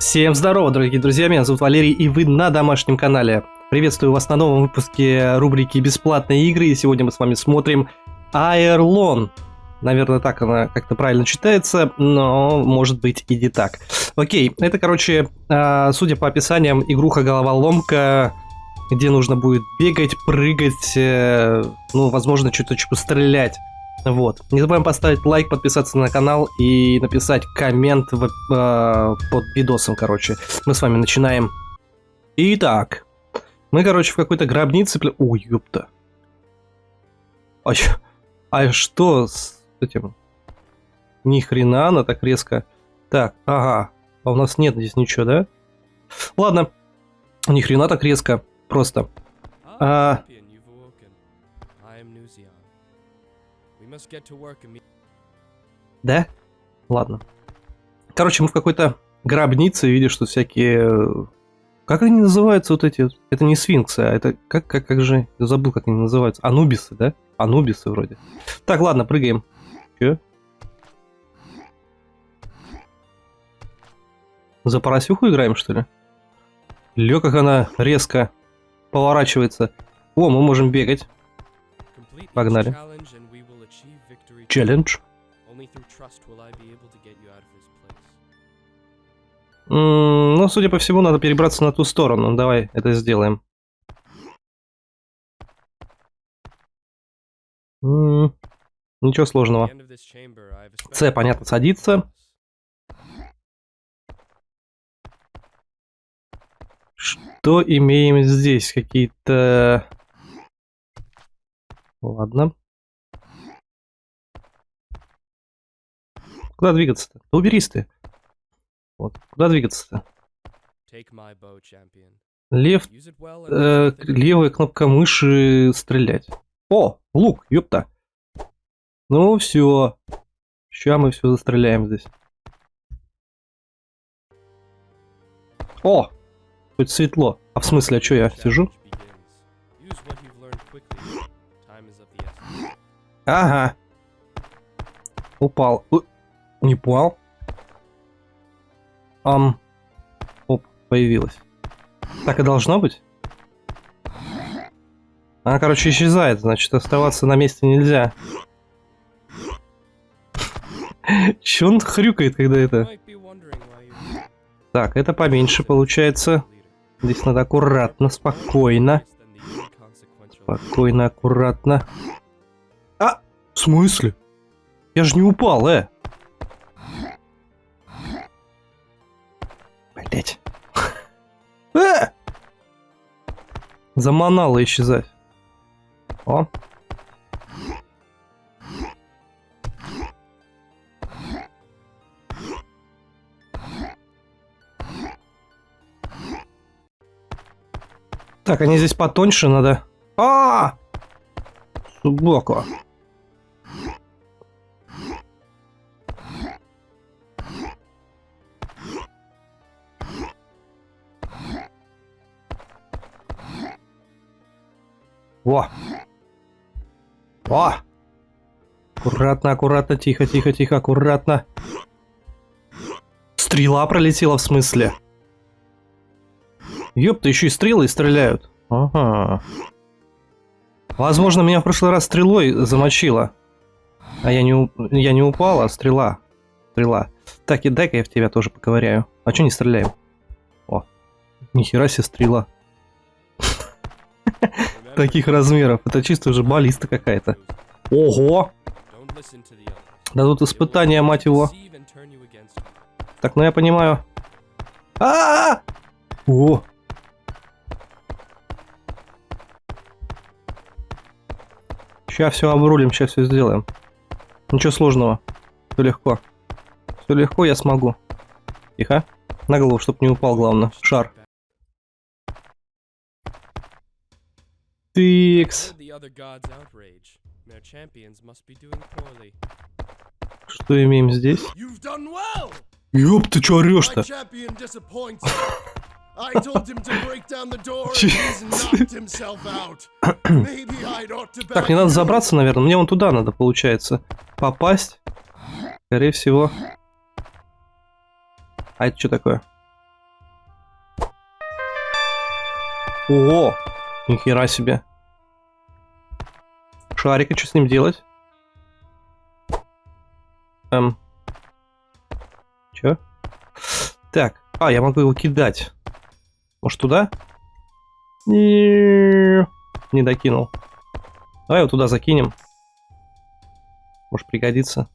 Всем здорово, дорогие друзья, меня зовут Валерий, и вы на домашнем канале. Приветствую вас на новом выпуске рубрики «Бесплатные игры», и сегодня мы с вами смотрим Аэрлон. Наверное, так она как-то правильно читается, но может быть и не так. Окей, это, короче, а, судя по описаниям, игруха-головоломка, где нужно будет бегать, прыгать, э, ну, возможно, что-то типа стрелять. Вот. Не забываем поставить лайк, подписаться на канал и написать коммент в, э, под видосом, короче. Мы с вами начинаем. Итак. Мы, короче, в какой-то гробнице... Ой, ёпта. А, а что с этим? Ни хрена она так резко. Так, ага. А у нас нет здесь ничего, да? Ладно. Ни хрена так резко. Просто. А... Да? Ладно. Короче, мы в какой-то гробнице видишь, что всякие... Как они называются вот эти? Это не сфинксы, а это... Как, как, как же... Я забыл, как они называются. Анубисы, да? Анубисы вроде. Так, ладно, прыгаем. Че? За поросюху играем, что ли? Лё, как она резко поворачивается. О, мы можем бегать. Погнали. Челлендж. Ну, судя по всему, надо перебраться на ту сторону. Давай это сделаем. Mm, ничего сложного. С, понятно, садится. Что имеем здесь? Какие-то... Ладно. Куда двигаться-то? Да уберись ты. Вот. Куда двигаться-то? Лев... Э, левая кнопка мыши стрелять. О, лук, ёпта. Ну все. Сейчас мы все застреляем здесь. О! Хоть светло. А в смысле, а что я сижу? Ага. Упал. Не понял. Ам. Оп, появилась. Так и должно быть? Она, короче, исчезает, значит, оставаться на месте нельзя. Че он хрюкает, когда это... Так, это поменьше получается. Здесь надо аккуратно, спокойно. Спокойно, аккуратно. А! В смысле? Я же не упал, э! Блять. Э! Заманало исчезать. О. Так, они здесь потоньше надо. А! -а, -а! Субоку. О! О! Аккуратно, аккуратно, тихо, тихо, тихо, аккуратно. Стрела пролетела в смысле? Ёпта, еще и стрелы стреляют. Ага. Возможно, меня в прошлый раз стрелой замочило. А я не, я не упал, а стрела. Стрела. Так, и дай-ка я в тебя тоже поковыряю. А что не стреляем? О, нихера себе стрела таких размеров. Это чисто уже баллиста какая-то. Ого! Да тут испытание, мать его. Так, ну я понимаю. А, -а, -а! О! Сейчас все обрулим, сейчас все сделаем. Ничего сложного. Все легко. Все легко, я смогу. Тихо. На голову, чтобы не упал, главное. Шар. Тыкс. Что имеем здесь? Ёб, ты чё орёшь-то? I told him to break down the door and he's knocked himself out. Maybe I'd ought to Так, мне надо забраться, наверное. Мне вон туда надо, получается. Попасть. Скорее всего. А это что такое? О! Нихера себе. Шарик, и что с ним делать? Эм. Чё? Так, а, я могу его кидать. Может, туда? Не, не докинул. Давай его туда закинем. Может, пригодится.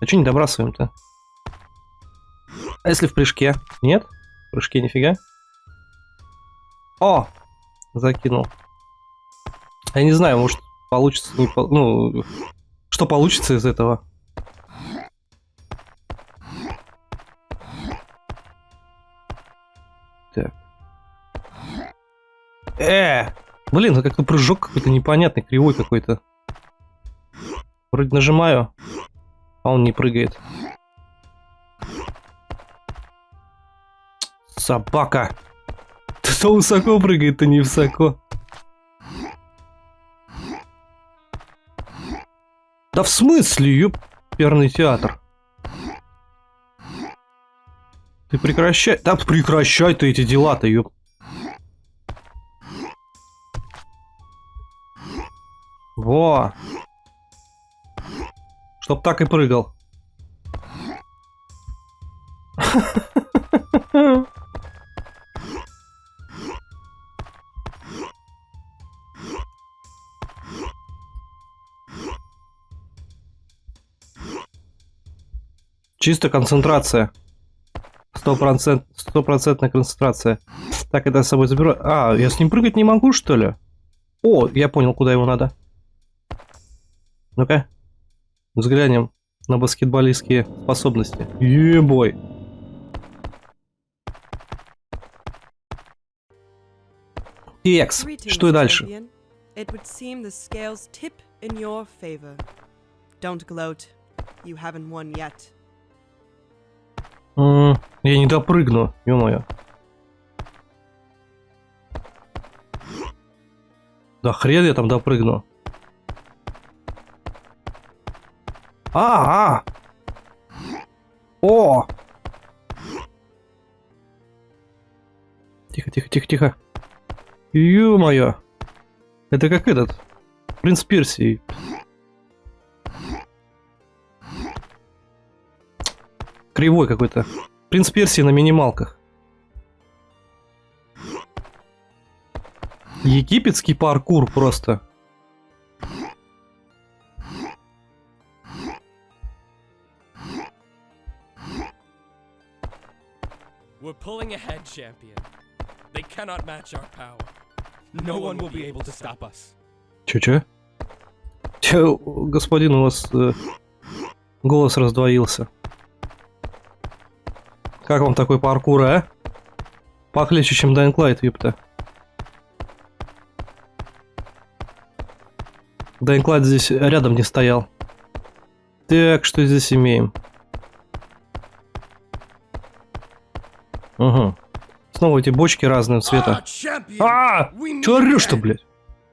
А что не добрасываем-то? А если в прыжке? Нет? В прыжке нифига. О! Закинул. Я не знаю, может получится, не по... ну, что получится из этого. Так. Э! Блин, это как-то прыжок какой-то непонятный, кривой какой-то. Вроде нажимаю, а он не прыгает. Собака! Ты то высоко прыгает, то не высоко. Да в смысле, ёперный театр? Ты прекращай... Да прекращай ты эти дела-то, ёп. Во! Чтоб так и прыгал. Чисто концентрация. Стопроцентная концентрация. Так, это с собой заберу. А, я с ним прыгать не могу, что ли? О, я понял, куда его надо. Ну-ка. Взглянем на баскетболистские способности. Ебой. Екс. Что и дальше? It would seem the scales tip in your favor. Don't gloat. You haven't won yet. Я не допрыгну, ё-моё. Да хрен я там допрыгну. А, -а! О! Тихо, тихо, тихо, тихо. Ё-моё. Это как этот. Принц Персии. Кривой какой-то. Принц Персии на минималках. Египетский паркур просто. We're pulling ahead, champion. They cannot match our power. No one will be able to stop us. Чё-чё? Чё, господин, у вас э, голос раздвоился. Как вам такой паркур, а? Похлеще, чем Dying Light, ёпта. Dying Light здесь рядом не стоял. Так, что здесь имеем? Угу. Снова эти бочки разного цвета. А! Чё орёшь-то, блядь?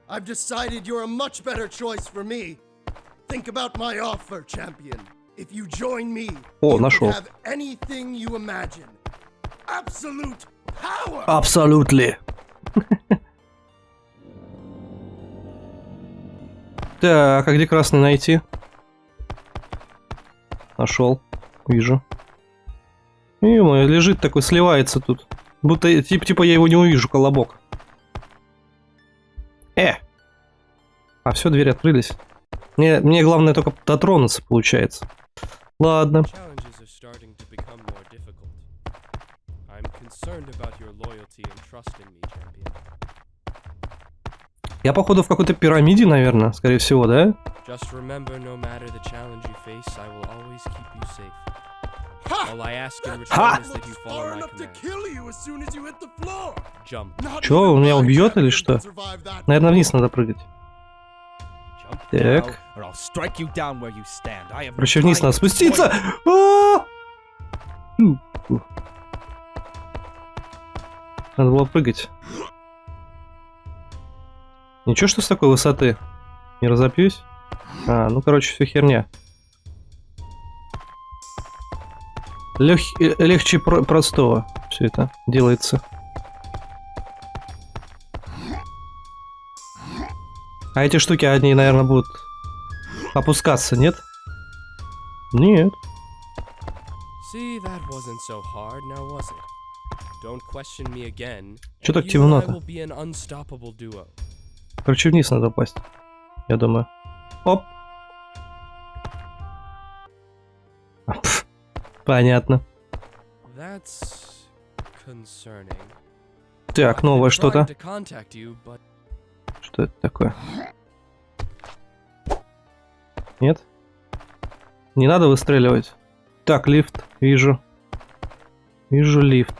I've decided you're a much better choice for me. Think about my offer, champion. If you join me, О, нашел. Anything you imagine. Absolute power. Absolutely. так, а где красный найти? Нашел. Вижу. ё лежит такой, сливается тут. Будто, типа, типа я его не увижу, колобок. Э! А, все, двери открылись. Мне, мне главное только дотронуться, получается. Ладно. Я походу в какой-то пирамиде, наверное, скорее всего, да? Ха! Чё, он меня убьет или что? Наверное, вниз надо прыгать. Так. Короче, вниз надо спуститься. А! Надо было прыгать. Ничего, что с такой высоты? Не разопьюсь? А, ну, короче, все херня. Лег... Э, легче про простого все это делается. А эти штуки, они, наверное, будут опускаться, нет? Нет. And так темно-то? Короче, вниз надо упасть. Я думаю. Оп. Пф, Понятно. Так, новое что-то. Что это такое? Нет? Не надо выстреливать. Так, лифт. Вижу. Вижу лифт.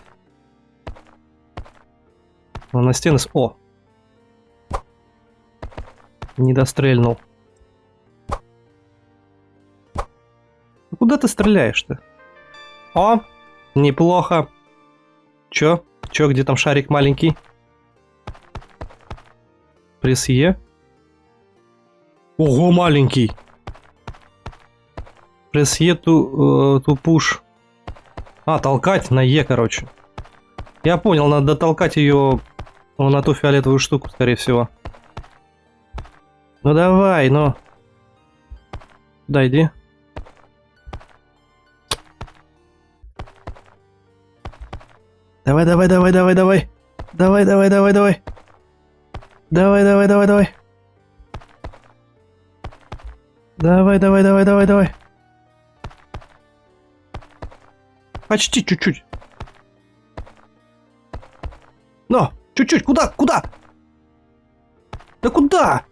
Он на стены... О! Не дострельнул. Ну, Куда ты стреляешь-то? О! Неплохо. Чё? Чё, где там шарик маленький? Пресс Е. Ого, маленький. Пресс Е ту, э, пуш. А, толкать на Е, короче. Я понял, надо толкать ее на ту фиолетовую штуку, скорее всего. Ну давай, ну. Да, иди. Давай, давай, давай, давай, давай. Давай, давай, давай, давай. Давай, давай, давай, давай. Давай, давай, давай, давай, давай. Почти чуть-чуть. Но, чуть-чуть, куда, куда? Да куда?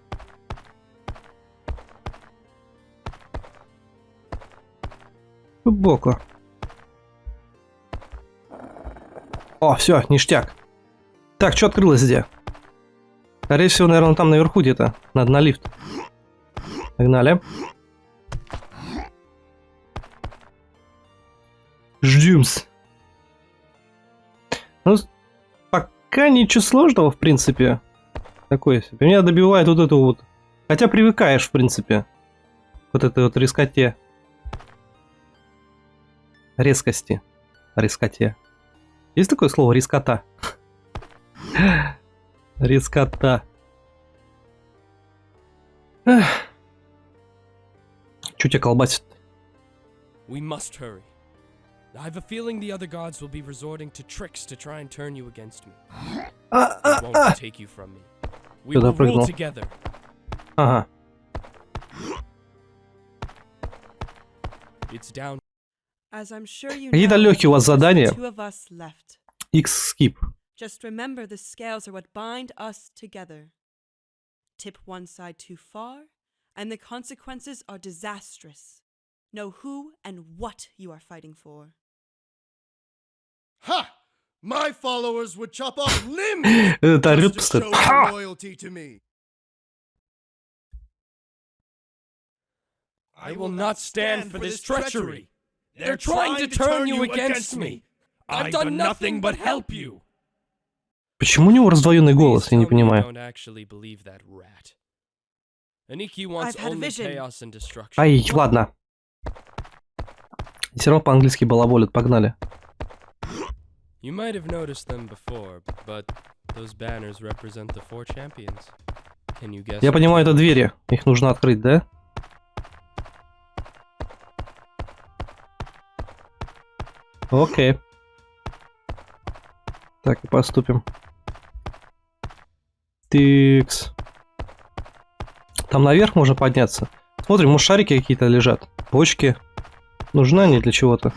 Глубоко. О, все, ништяк. Так, что открылось где? Скорее всего, наверное, там наверху где-то. Надо на лифт. Погнали. Ждемс. Ну, пока ничего сложного, в принципе. Такое себе. Меня добивает вот это вот. Хотя привыкаешь, в принципе. Вот этой вот резкоте. Резкости. Резкоте. Есть такое слово резкота? Резкота. Эх. Чё тебя колбасит? we must hurry. I've a feeling the other gods will be resorting to tricks to try and turn you against me. А, They а, won't а. take you from me. We will rule together. Ага. It's down. As I'm sure you know, у вас задания? two of us left. X-skip. Just remember the scales are what bind us together. Tip one side too far, and the consequences are disastrous. Know who and what you are fighting for. Ha! My followers would chop off limbs to show loyalty to me. I will not stand for this treachery. They're trying to turn you against me. I've done nothing but help you. Почему у него раздвоенный голос, я не понимаю. Ай, ладно. Все равно по-английски балаболят, погнали. You might have noticed them before, but those banners represent the four champions. Can you guess? Я понимаю, это двери. Их нужно открыть, да? Окей. Так и поступим. Тикс. Там наверх можно подняться. Смотрим, может шарики какие-то лежат. Бочки. Нужны они для чего-то.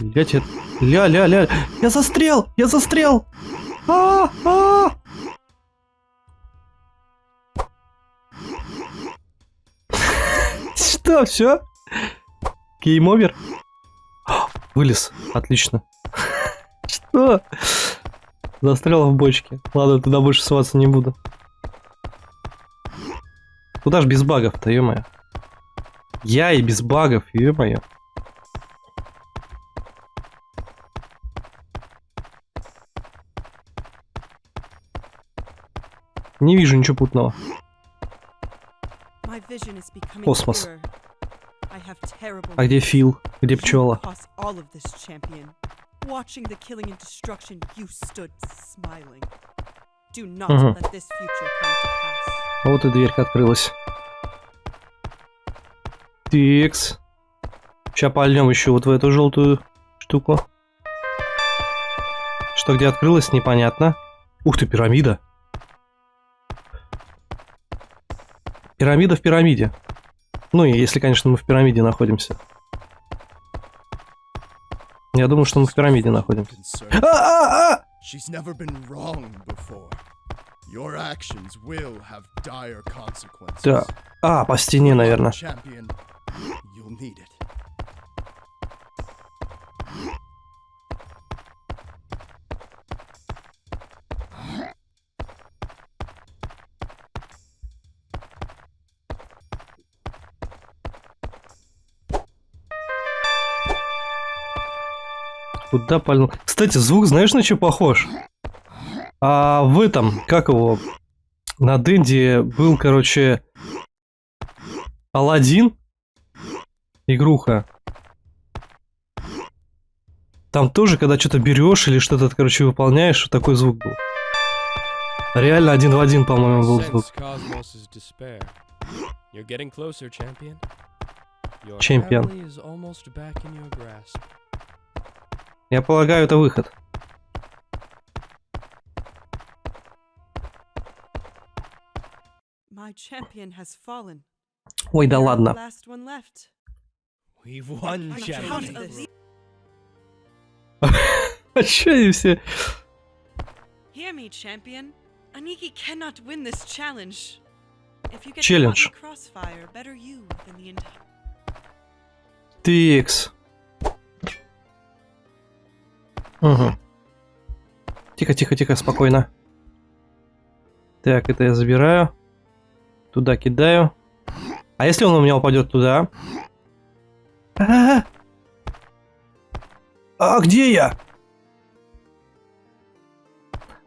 Блять, это... Ля, ля, ля. Я застрял! Я застрял! А, а! Что, все? Гейм овер? Вылез. Отлично. Что? Застрял в бочке. Ладно, туда больше сваться не буду. Куда ж без багов-то, ё-моё? Я и без багов, ё-моё. Не вижу ничего путного. Космос. А где. Фил? Где пчела? Watching the killing and destruction, you stood smiling. Do not Mhm. let this future come to pass. Вот и дверька открылась. Тикс. Сейчас пальнем еще вот в эту желтую штуку. Что где открылось, непонятно. Ух ты, пирамида. Пирамида в пирамиде. Ну, если, конечно, мы в пирамиде находимся. Я думаю, что мы в пирамиде находимся. Concerned. А-а-а! She's never been wrong before. Your actions will have dire consequences. Да. А, по стене, наверное. Champion, you'll need it. Куда пальнул? Кстати, звук знаешь на что похож? А в этом, как его, на Дэнди был, короче, Алладин, игруха. Там тоже, когда что-то берешь или что-то, короче, выполняешь, такой звук был. Реально один в один, по-моему, был звук. Sense Я полагаю, это выход. Ой, да ладно. А чё они все? Hear me, Угу. Тихо, тихо, тихо, спокойно. Так, это я забираю. Туда кидаю. А если он у меня упадет туда? А, а где я?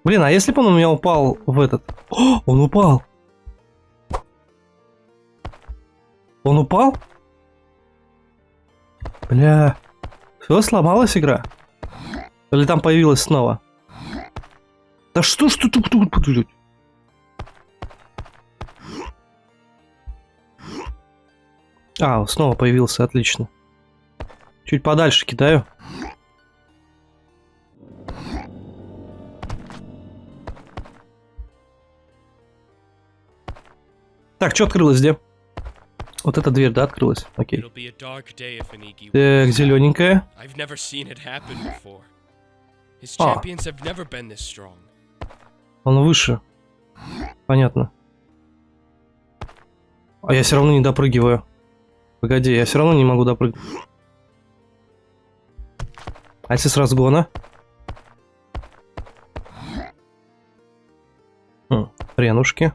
Блин, а если бы он у меня упал в этот? О, он упал. Он упал? Бля. Все, сломалась игра? Или там появилась снова? Да что ж ты тут тут тут? А, снова появился, отлично. Чуть подальше кидаю. Так, что открылось где? Вот эта дверь, да, открылась? Окей. Так, зелененькая. Strong. Он выше. Понятно. А я все равно не допрыгиваю. Погоди, я все равно не могу допрыгнуть. А если с разгона? Хм, хренушки.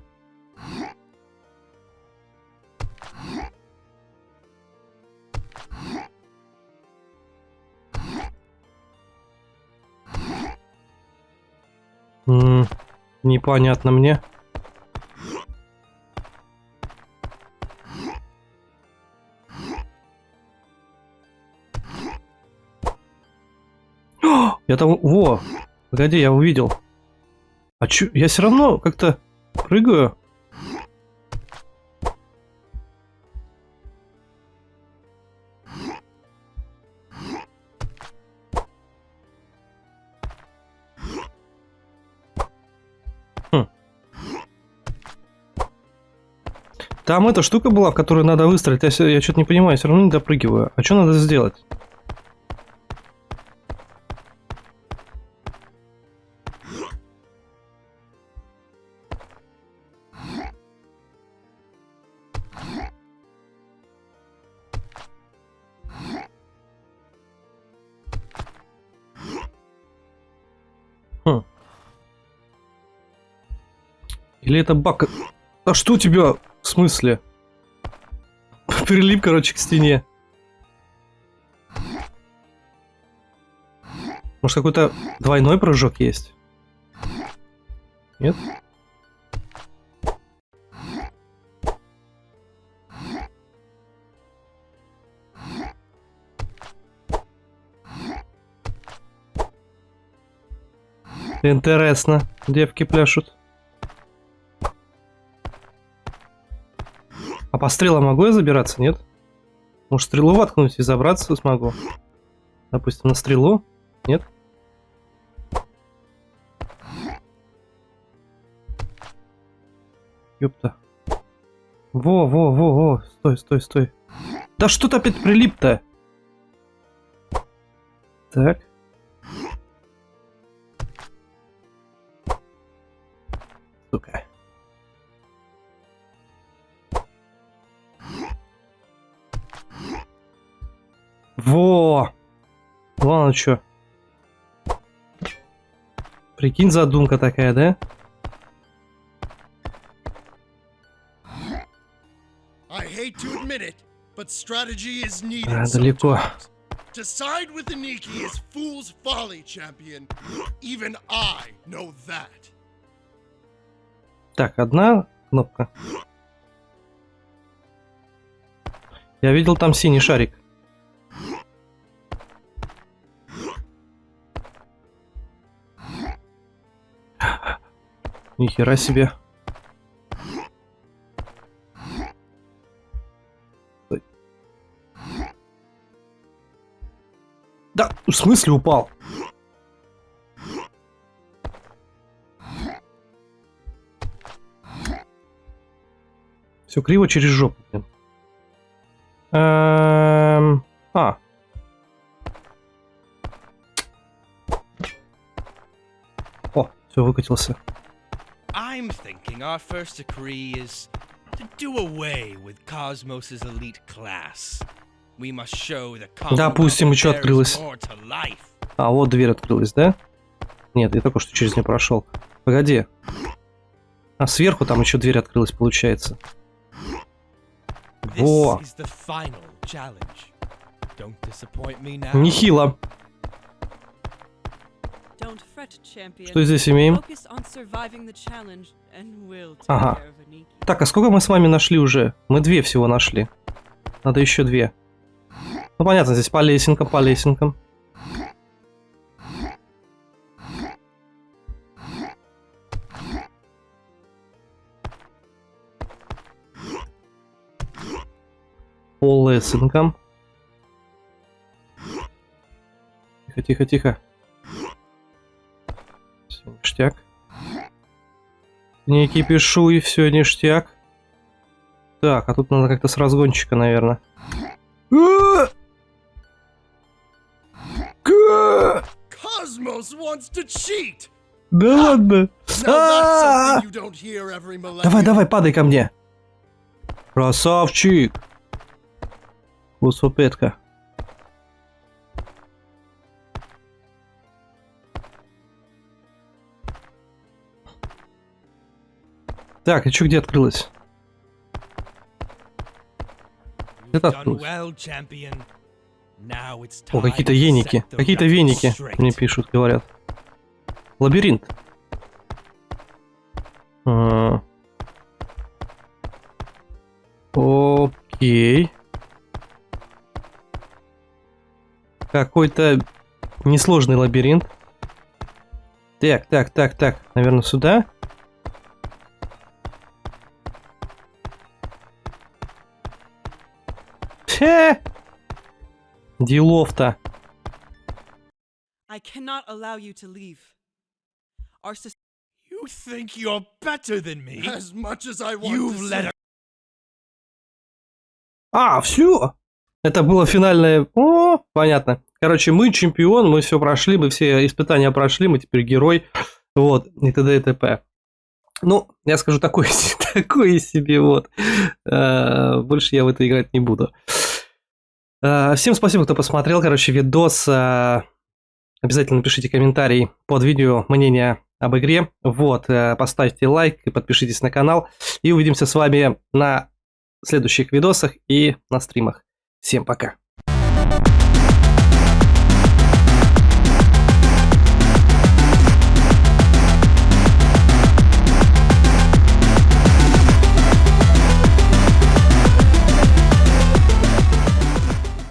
Непонятно мне. Я там... Во! Погоди, я увидел. А чё? Я все равно как-то прыгаю. Там эта штука была, в которую надо выстрелить. Я, я что-то не понимаю, все равно не допрыгиваю. А что надо сделать? Хм. Или это баг? А что у тебя? В смысле? Прилип, короче, к стене. Может, какой-то двойной прыжок есть? Нет? Интересно. Девки пляшут. По стрелам могу я забираться, нет? Может, стрелу воткнуть и забраться смогу? Допустим, на стрелу? Нет? Ёпта. Во, во, во, во. Стой, стой, стой. Да что-то опять прилип-то. Так. Сука. Во! Ладно, чё. Прикинь, задумка такая, да? А, далеко. sometimes. To side with the Niki is fool's folly, champion. Even I know that. Так, одна кнопка. Я видел там синий шарик. Нихера себе. Да, в смысле упал? Все криво через жопу, блин. Эм, А. О, все выкатился. I'm thinking our first decree is to do away with Cosmos's elite class. We must show the Допустим, there is открылось. А, вот дверь открылась, да? Нет, я только что через нее прошел. Погоди. А сверху там еще дверь открылась, получается. Во, is Что здесь имеем? Ага. Так, а сколько мы с вами нашли уже? Мы две всего нашли. Надо еще две. Ну понятно, здесь по лесенкам, по лесенкам. По лесенкам. Тихо, тихо, тихо. Ништяк. Не кипишуй, все ништяк. Так, а тут надо как-то с разгончика, наверное. Да ладно. А! every millennium. Давай, давай, падай ко мне. Красавчик. Усопетка. Так, и что где открылось? Это открылось. О, какие-то to еники. set the Какие-то веники мне пишут, говорят. Лабиринт. А. Окей. Какой-то несложный лабиринт. Так, так, так, так. Наверное, сюда. Хе! Делов-то. I cannot allow you to leave. Our sus- You think you're better than me? As much as I want You've to let say, a А, все. Это было финальное... О, понятно. Короче, мы чемпион, мы все прошли, мы все испытания прошли, мы теперь герой. Вот, и т.д. и т.п. Ну, я скажу такое, такое себе, вот. Э, Больше я в это играть не буду. Э, Всем спасибо, кто посмотрел, короче, видос. Э, Обязательно пишите комментарий под видео, мнение об игре. Вот, э, поставьте лайк и подпишитесь на канал. И увидимся с вами на следующих видосах и на стримах. Всем пока.